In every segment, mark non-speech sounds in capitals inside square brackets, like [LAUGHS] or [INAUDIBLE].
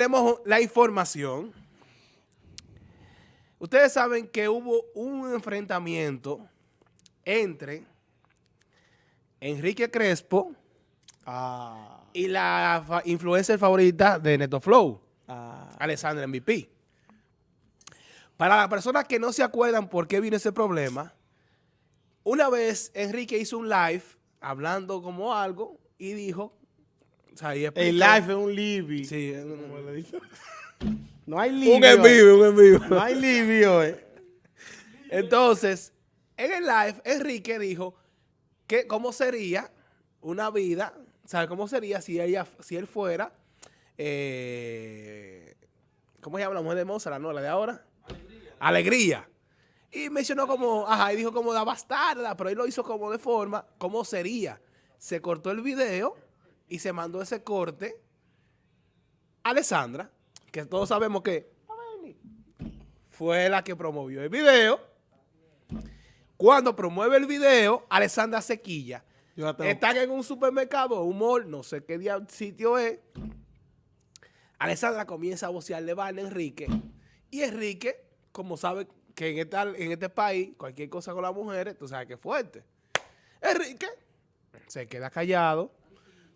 tenemos la información. Ustedes saben que hubo un enfrentamiento entre Enrique Crespo Ah, y la influencer favorita de NetoFlow, ah, Alessandra MVP. Para las personas que no se acuerdan por qué vino ese problema, una vez Enrique hizo un live hablando como algo y dijo... o sea, y el live es un libby. Sí, Como le dicen. [LAUGHS] No hay libby. un en hoy. vivo, un en vivo. No hay libby hoy. Entonces, en el live, Enrique dijo que cómo sería una vida, ¿sabe cómo sería si ella, si él fuera, eh, ¿cómo se llama la mujer de Mozart, no, la de ahora? Alegría. Alegría. Y mencionó como, ajá, y dijo como la bastarda, pero él lo hizo como de forma, ¿cómo sería? Se cortó el video y se mandó ese corte a Alessandra, que todos sabemos que fue la que promovió el video. Cuando promueve el video, Alessandra Sequilla están en un supermercado, un mall, no sé qué sitio es. Alessandra comienza a vocearle vaina a Enrique. Y Enrique, como sabe que en, esta- en este país, cualquier cosa con las mujeres, tú sabes que es fuerte. Enrique se queda callado,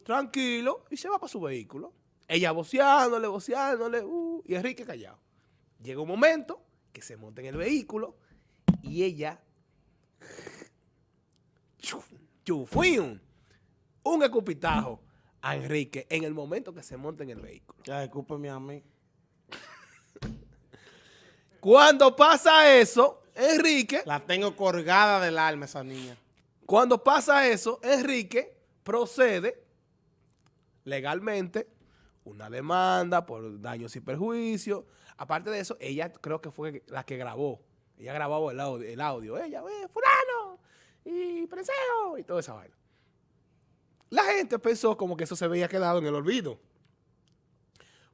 tranquilo, y se va para su vehículo. Ella voceándole, voceándole, uh, y Enrique callado. Llega un momento que se monta en el vehículo y ella chuf, chufium, un escupitajo a Enrique en el momento que se monta en el vehículo. Ya, discúlpeme a mí. Cuando pasa eso, Enrique, La tengo colgada del alma esa niña. cuando pasa eso, Enrique procede legalmente una demanda por daños y perjuicios. Aparte de eso, ella creo que fue la que grabó. Ella grabó el audio, el audio. ella, "Eh, fulano, y preseo, y toda esa vaina. La gente pensó como que eso se había quedado en el olvido.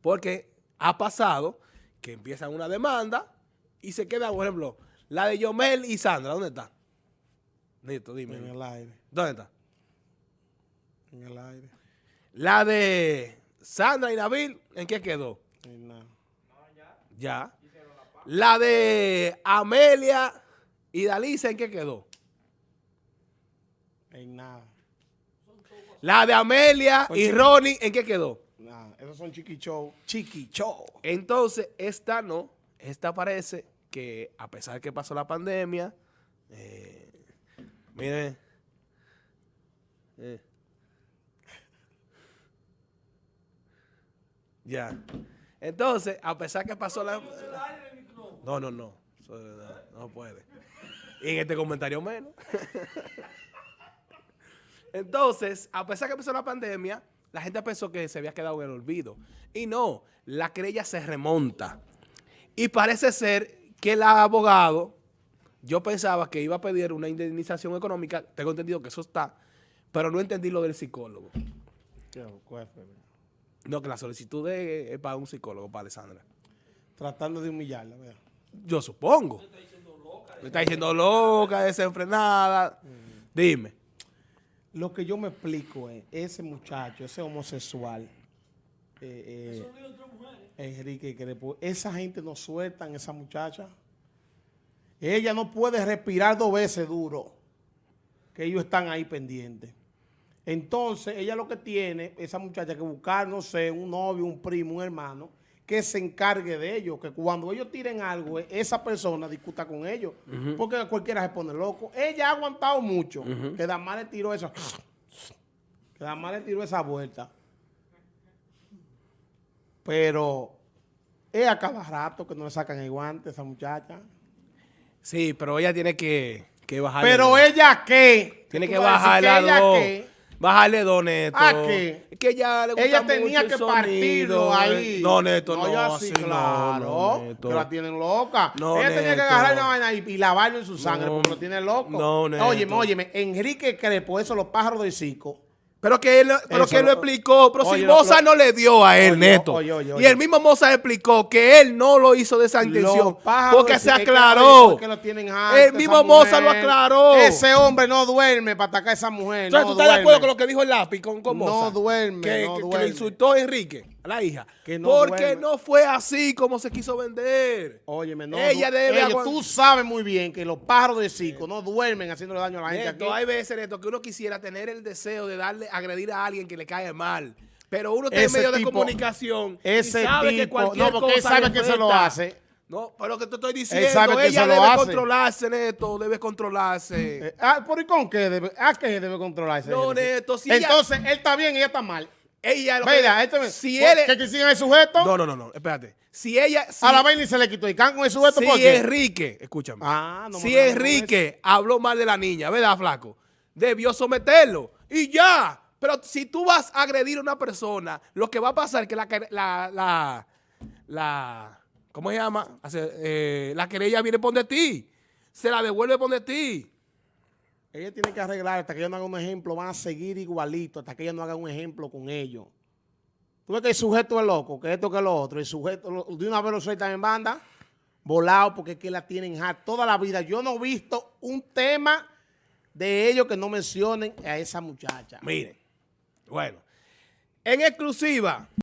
Porque ha pasado que empiezan una demanda y se queda, por ejemplo, la de Yomel y Sandra, ¿dónde está? Nito, dime. En el aire. ¿Dónde está? En el aire. La de Sandra y Nabil, ¿en qué quedó? Nada. Ya. La de Amelia y Dalisa, ¿en qué quedó? En nada. La de Amelia y. Ronnie, ¿en qué quedó? Nada. Esos son chiquichos. Chiqui Show. Entonces, esta no. Esta parece que, a pesar de que pasó la pandemia, eh, miren. eh. Ya. Entonces, a pesar que pasó la... No, no, no. No, no puede. Y en este comentario menos. [LAUGHS] Entonces, a pesar que empezó la pandemia, la gente pensó que se había quedado en el olvido. Y no, la querella se remonta. Y parece ser que el abogado, yo pensaba que iba a pedir una indemnización económica, tengo entendido que eso está, pero no entendí lo del psicólogo. Cuál fue? No, que la solicitud es, es para un psicólogo, para Alessandra. Tratando de humillarla, vea. Yo supongo. Me está diciendo loca, desenfrenada. Dime. Lo que yo me explico es, ese muchacho, ese homosexual, eh, eh, Enrique Crespo, esa gente no sueltan esa muchacha. Ella no puede respirar dos veces duro, que ellos están ahí pendientes. Entonces, ella lo que tiene, esa muchacha, que buscar, no sé, un novio, un primo, un hermano, que se encargue de ellos, que cuando ellos tiren algo, esa persona discuta con ellos, porque cualquiera se pone loco. Ella ha aguantado mucho, que Damar le tiró esa, que Damar le tiró esa vuelta. Pero es a cada rato que no le sacan el guante a esa muchacha. Sí, pero ella tiene que, que bajarle. Pero ella qué? Tiene que decir bajarle ella qué. Bajarle dos, Neto. ¿A qué? Es que ella le gusta Ella tenía mucho que partirlo ahí. No, Neto, no. ya así sí, no, claro. no, Neto. que la tienen loca. No, ella tenía que agarrar la vaina y, y lavarlo en su sangre porque lo tiene loco. No, Neto. Óyeme, óyeme. Enrique Crepo, eso, los pájaros del circo. Pero que él, pero Eso que él lo explicó. Pero Oye, si lo- Moza lo- no le dio a él, Oye, Neto. oye, Y el mismo Moza explicó que él no lo hizo de esa intención. Porque se aclaró. lo- que lo tienen harto, El mismo Moza lo aclaró. Ese hombre no duerme para atacar a esa mujer. Entonces, no ¿tú estás de acuerdo con lo que dijo el lápiz con, con No Moza? duerme, Que, no que- que lo insultó a Enrique. A la hija. Que no porque duerme. no fue así como se quiso vender. Óyeme, no. Ella debe ellos- Tú sabes muy bien que los pájaros de circo no duermen haciéndole daño a la gente Neto, aquí. hay veces, Neto, que uno quisiera tener el deseo de darle, agredir a alguien que le cae mal. Pero uno Ese medio de comunicación Ese y sabe que tipo, cualquier no, porque él cosa sabe le que se lo hace. No, pero que te estoy diciendo, sabe que ella debe hace. controlarse, Neto, debe controlarse. Eh, ah, ¿por y con qué debe, a qué debe controlarse? No? Neto, si ella- Entonces, él está bien y ella está mal. Ella lo que- me- si ¿por- él que quisieran el sujeto, No, no, no, no, espérate. Si ella si, a la vaina y se le quitó el can con el sujeto, si ¿por qué? Enrique, escúchame. Ah, no si Enrique habló mal de la niña, ¿verdad, flaco? Debió someterlo y ya. Pero si tú vas a agredir a una persona, lo que va a pasar es que la, la, la, la ¿cómo se llama? Eh, la querella viene por de ti. Se la devuelve por de ti. Ella tiene que arreglar hasta que ella no haga un ejemplo, van a seguir igualito hasta que ella no haga un ejemplo con ellos. Tú ves que el sujeto es loco, que esto que lo otro, el sujeto de una vez lo sueltan en banda, volado porque es que la tienen hard toda la vida. Yo no he visto un tema de ellos que no mencionen a esa muchacha. Miren, bueno, en exclusiva,